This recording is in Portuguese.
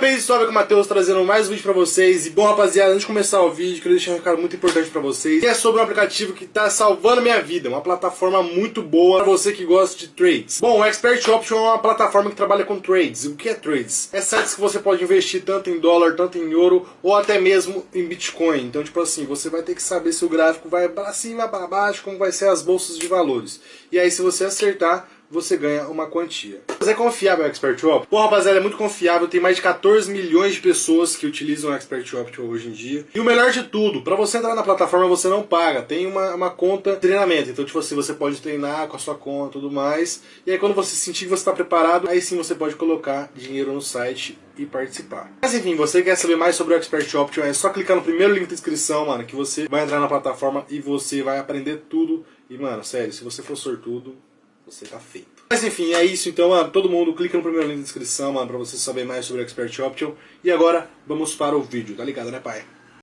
Bem, suave com o Matheus trazendo mais um vídeo pra vocês. E bom, rapaziada, antes de começar o vídeo, queria deixar um recado muito importante pra vocês. Que é sobre um aplicativo que tá salvando minha vida. Uma plataforma muito boa pra você que gosta de trades. Bom, o Expert Option é uma plataforma que trabalha com trades. O que é trades? É sites que você pode investir tanto em dólar, tanto em euro, ou até mesmo em Bitcoin. Então, tipo assim, você vai ter que saber se o gráfico vai pra cima, pra baixo, como vai ser as bolsas de valores. E aí, se você acertar, você ganha uma quantia. Mas é confiável o Expert Option? Pô, rapaziada, é muito confiável. Tem mais de 14 milhões de pessoas que utilizam o Expert Option hoje em dia. E o melhor de tudo, para você entrar na plataforma você não paga. Tem uma, uma conta de treinamento. Então, tipo assim, você pode treinar com a sua conta e tudo mais. E aí, quando você sentir que você está preparado, aí sim você pode colocar dinheiro no site e participar. Mas enfim, você quer saber mais sobre o Expert Option, é só clicar no primeiro link da descrição, mano, que você vai entrar na plataforma e você vai aprender tudo. E, mano, sério, se você for sortudo, você tá feito. Mas enfim, é isso então, mano. Todo mundo clica no primeiro link da descrição, mano, pra você saber mais sobre o Expert Option. E agora, vamos para o vídeo, tá ligado, né, pai?